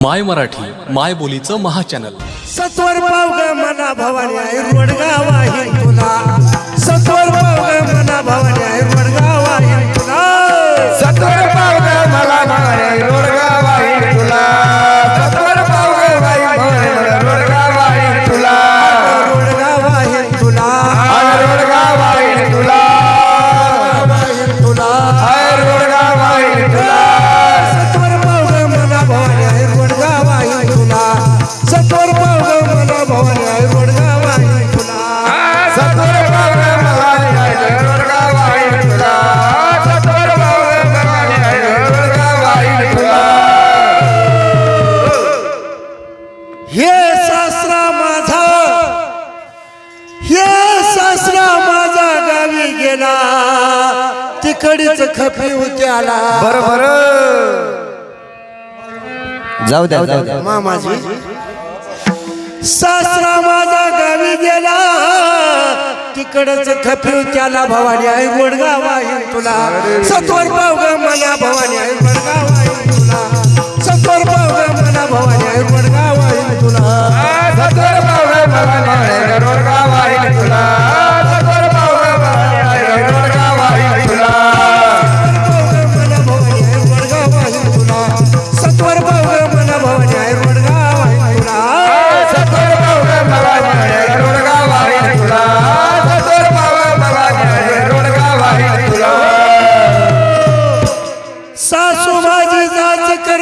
माय मराठी माय बोलीचं महाचॅनल सत्वर पावग मना भवानी रोडगाव आहे तुला. तडीच खपी उत्याला आला बरोबर. जाऊ द्या जाऊ द्या. मामाजी. सासरा माझा गावी गेला. तिकडच खपी त्याला भवानी आई गोडगावा तुला. सत्वर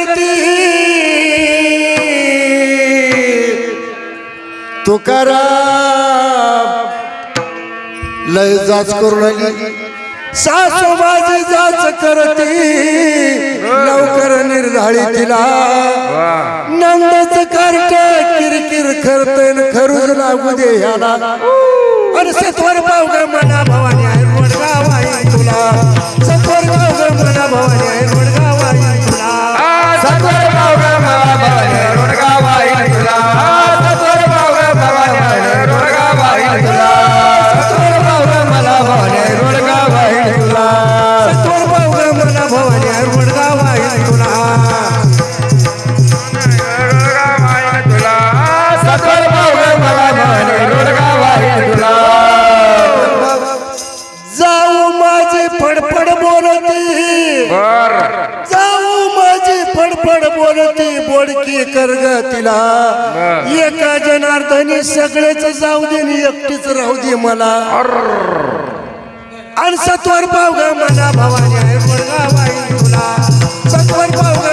करती तू लय जाच करून आली. सासूबाजी जाच करती. लवकर निर्धाळी तिला. नंदच करत किरकिर खरतन खरुज लागू दे ह्याला. अनसेतवर पावगा मना भवन. गोड बोलती बोडकी करग तिला. एका जनार्दने सगळेच जाऊ दे एकटीच राहू दे मला. आणि सत्वर पावग मला भवानी आहे गोडगा बाई तुला. सत्वर पावग